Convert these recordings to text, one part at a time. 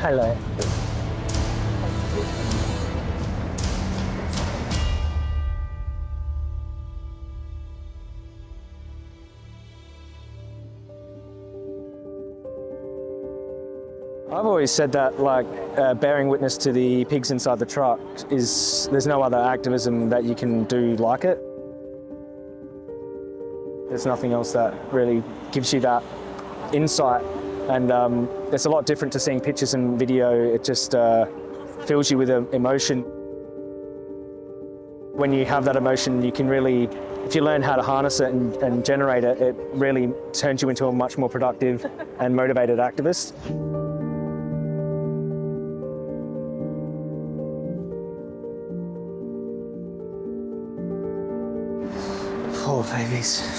Hello. I've always said that, like, uh, bearing witness to the pigs inside the truck is, there's no other activism that you can do like it. There's nothing else that really gives you that insight. And um, it's a lot different to seeing pictures and video. It just uh, fills you with uh, emotion. When you have that emotion, you can really, if you learn how to harness it and, and generate it, it really turns you into a much more productive and motivated activist. Poor babies.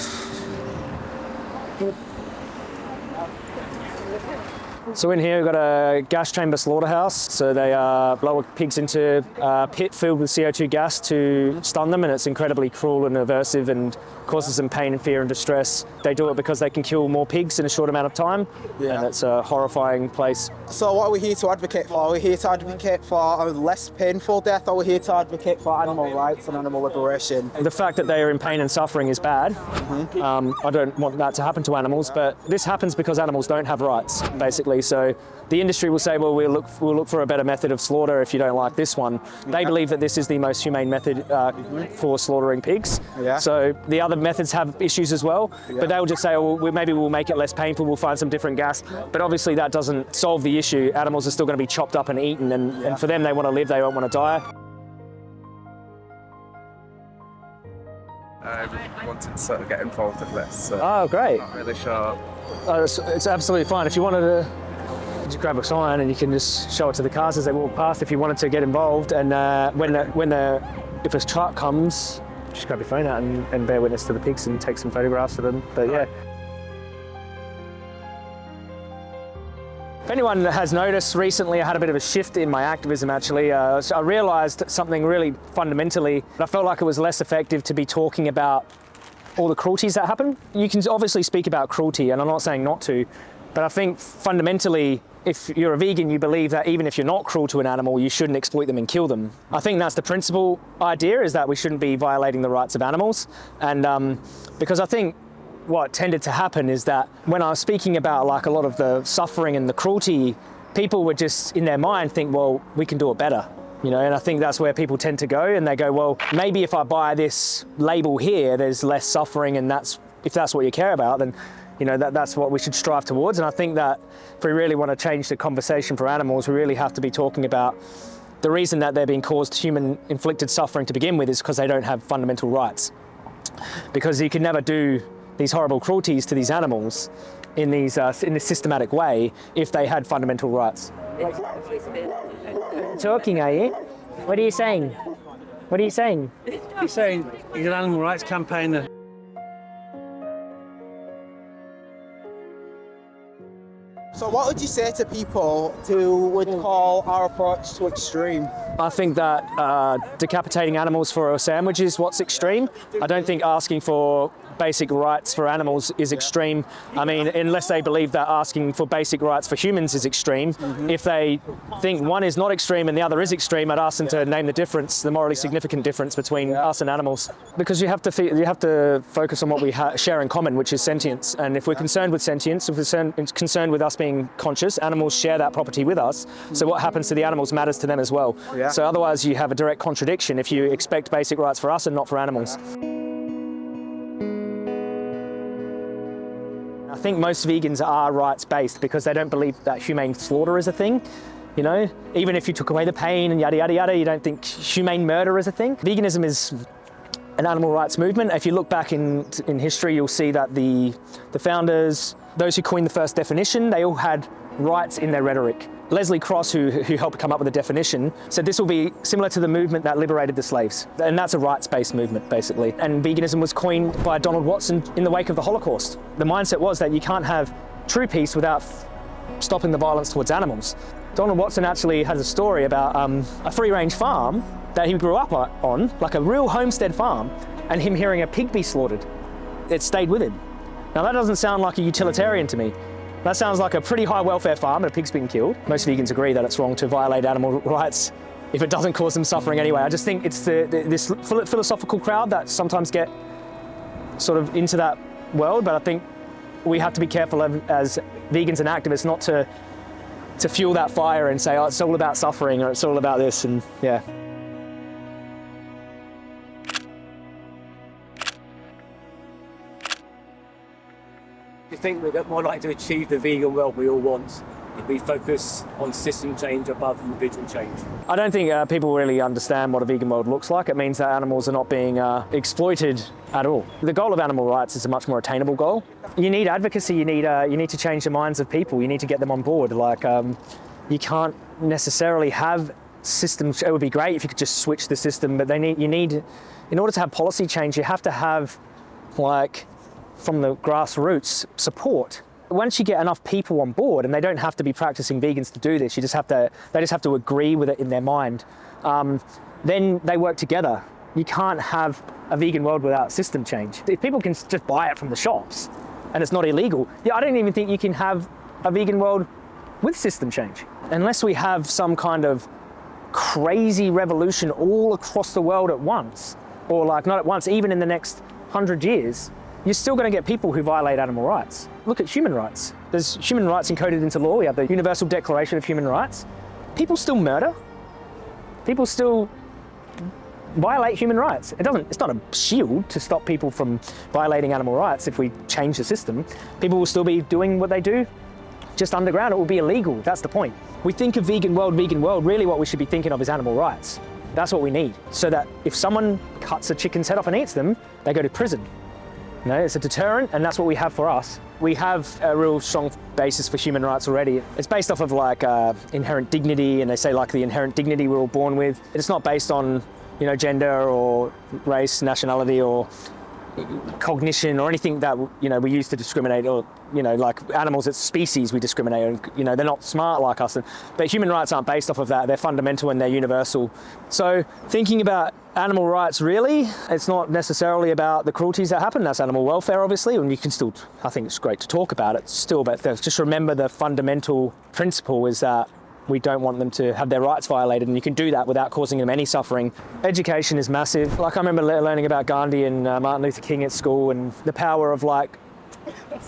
So in here we've got a gas chamber slaughterhouse. So they uh, blow pigs into a pit filled with CO2 gas to stun them and it's incredibly cruel and aversive and causes them pain and fear and distress. They do it because they can kill more pigs in a short amount of time Yeah. and it's a horrifying place. So what are we here to advocate for? Are we here to advocate for a less painful death? Or are we here to advocate for animal rights and animal liberation? The fact that they are in pain and suffering is bad. Um, I don't want that to happen to animals, but this happens because animals don't have rights, basically. So the industry will say, well, we'll look, we'll look for a better method of slaughter if you don't like this one. They believe that this is the most humane method uh, for slaughtering pigs. Yeah. So the other methods have issues as well, but they'll just say, oh, well, maybe we'll make it less painful, we'll find some different gas. But obviously that doesn't solve the issue. Animals are still going to be chopped up and eaten, and, and for them, they want to live, they don't want to die. I wanted to sort of get involved in this. So Oh, great. not really sure. Uh, it's, it's absolutely fine. If you wanted to just grab a sign and you can just show it to the cars as they walk past if you wanted to get involved. And uh, when the, when the, if a truck comes, just grab your phone out and, and bear witness to the pigs and take some photographs of them. But yeah. If anyone has noticed recently, I had a bit of a shift in my activism actually. Uh, I realised something really fundamentally. I felt like it was less effective to be talking about all the cruelties that happen. You can obviously speak about cruelty, and I'm not saying not to, but I think fundamentally, if you're a vegan, you believe that even if you're not cruel to an animal, you shouldn't exploit them and kill them. I think that's the principal idea, is that we shouldn't be violating the rights of animals. And um, because I think what tended to happen is that when I was speaking about like a lot of the suffering and the cruelty, people would just in their mind think, well, we can do it better. You know, and I think that's where people tend to go and they go, well, maybe if I buy this label here, there's less suffering and that's, if that's what you care about, then, you know, that, that's what we should strive towards. And I think that if we really want to change the conversation for animals, we really have to be talking about the reason that they're being caused human inflicted suffering to begin with is because they don't have fundamental rights. Because you can never do these horrible cruelties to these animals in, these, uh, in this systematic way if they had fundamental rights. Talking, are you? What are you saying? What are you saying? He's saying he's an animal rights campaigner. So what would you say to people who would call our approach too extreme? I think that uh, decapitating animals for a sandwich is what's extreme. I don't think asking for basic rights for animals is extreme. I mean, unless they believe that asking for basic rights for humans is extreme. Mm-hmm. If they think one is not extreme and the other is extreme, I'd ask them to name the difference, the morally significant difference between us and animals. Because you have to you have to focus on what we ha- share in common, which is sentience. And if we're concerned with sentience, if we're concerned, with us being conscious, animals share that property with us. So what happens to the animals matters to them as well. So otherwise, you have a direct contradiction if you expect basic rights for us and not for animals. Think most vegans are rights-based because they don't believe that humane slaughter is a thing. You know, even if you took away the pain and yada yada yada, you don't think humane murder is a thing. Veganism is an animal rights movement. If you look back in in history, you'll see that the the founders, those who coined the first definition, they all had rights in their rhetoric. Leslie Cross, who, who helped come up with the definition, said this will be similar to the movement that liberated the slaves. And that's a rights-based movement, basically. And veganism was coined by Donald Watson in the wake of the Holocaust. The mindset was that you can't have true peace without stopping the violence towards animals. Donald Watson actually has a story about um, a free-range farm that he grew up on, like a real homestead farm, and him hearing a pig be slaughtered. It stayed with him. Now that doesn't sound like a utilitarian to me. That sounds like a pretty high welfare farm and a pig's been killed. Most vegans agree that it's wrong to violate animal rights if it doesn't cause them suffering anyway. I just think it's the, the, this philosophical crowd that sometimes get sort of into that world, but I think we have to be careful of, as vegans and activists not to to fuel that fire and say, oh, it's all about suffering or it's all about this, and yeah. Think we're more likely to achieve the vegan world we all want if we focus on system change above individual change? I don't think uh, people really understand what a vegan world looks like. It means that animals are not being uh, exploited at all. The goal of animal rights is a much more attainable goal. You need advocacy. You need uh, you need to change the minds of people. You need to get them on board. Like um, you can't necessarily have systems. It would be great if you could just switch the system, but they need you need in order to have policy change, you have to have like from the grassroots support. Once you get enough people on board, and they don't have to be practicing vegans to do this, you just have to they just have to agree with it in their mind. Um, then they work together. You can't have a vegan world without system change. If people can just buy it from the shops, and it's not illegal, yeah, I don't even think you can have a vegan world with system change unless we have some kind of crazy revolution all across the world at once, or like not at once, even in the next hundred years you're still going to get people who violate animal rights. Look at human rights. There's human rights encoded into law. We have the Universal Declaration of Human Rights. People still murder. People still violate human rights. It doesn't, it's not a shield to stop people from violating animal rights if we change the system. People will still be doing what they do just underground. It will be illegal. That's the point. We think of vegan world, vegan world. Really what we should be thinking of is animal rights. That's what we need. So that if someone cuts a chicken's head off and eats them, they go to prison. Know, it's a deterrent, and that's what we have for us. We have a real strong basis for human rights already. It's based off of like uh, inherent dignity, and they say like the inherent dignity we're all born with. It's not based on, you know, gender or race, nationality, or cognition or anything that you know we use to discriminate or you know like animals it's species we discriminate and you know they're not smart like us but human rights aren't based off of that they're fundamental and they're universal so thinking about animal rights really it's not necessarily about the cruelties that happen that's animal welfare obviously and you can still i think it's great to talk about it still but just remember the fundamental principle is that we don't want them to have their rights violated, and you can do that without causing them any suffering. Education is massive. Like I remember learning about Gandhi and uh, Martin Luther King at school, and the power of like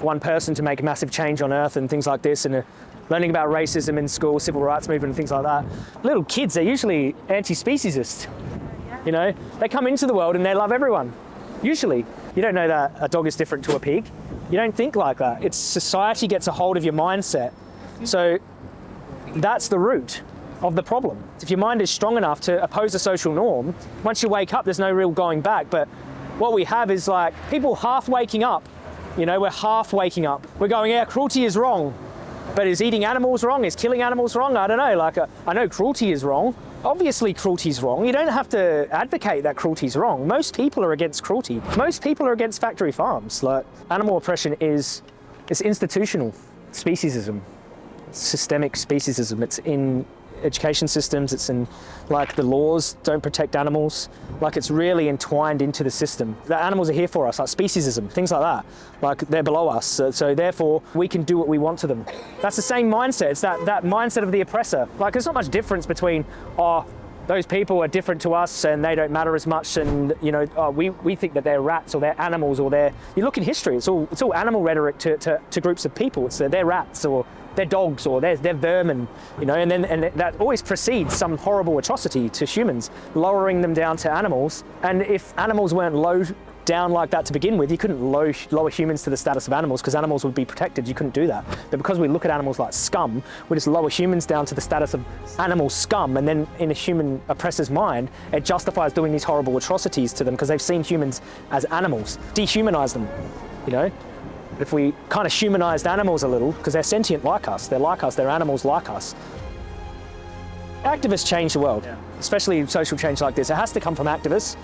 one person to make massive change on earth and things like this, and uh, learning about racism in school, civil rights movement, and things like that. Little kids, they're usually anti-speciesist. You know, they come into the world and they love everyone. Usually, you don't know that a dog is different to a pig. You don't think like that. It's society gets a hold of your mindset. So that's the root of the problem. If your mind is strong enough to oppose a social norm, once you wake up, there's no real going back. But what we have is like people half waking up. You know, we're half waking up. We're going, yeah, cruelty is wrong. But is eating animals wrong? Is killing animals wrong? I don't know. Like, uh, I know cruelty is wrong. Obviously, cruelty's wrong. You don't have to advocate that cruelty's wrong. Most people are against cruelty. Most people are against factory farms. Like, animal oppression is, it's institutional speciesism systemic speciesism. It's in education systems, it's in like the laws don't protect animals, like it's really entwined into the system. The animals are here for us, like speciesism, things like that. Like they're below us, so, so, therefore we can do what we want to them. That's the same mindset, it's that, that mindset of the oppressor. Like there's not much difference between, oh, those people are different to us and they don't matter as much and you know oh, we, we think that they're rats or they're animals or they're you look in history it's all it's all animal rhetoric to, to, to groups of people it's they're rats or they're dogs or they're, they're vermin, you know, and then and that always precedes some horrible atrocity to humans, lowering them down to animals. And if animals weren't low down like that to begin with, you couldn't low, lower humans to the status of animals because animals would be protected. You couldn't do that. But because we look at animals like scum, we just lower humans down to the status of animal scum. And then in a human oppressor's mind, it justifies doing these horrible atrocities to them because they've seen humans as animals, dehumanize them, you know? If we kind of humanized animals a little, because they're sentient like us, they're like us, they're animals like us. Activists change the world, yeah. especially social change like this. It has to come from activists.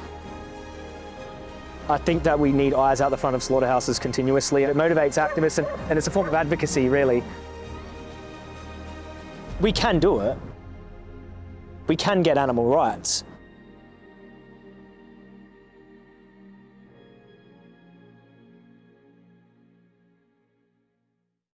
I think that we need eyes out the front of slaughterhouses continuously. And it motivates activists and, and it's a form of advocacy, really. We can do it. We can get animal rights.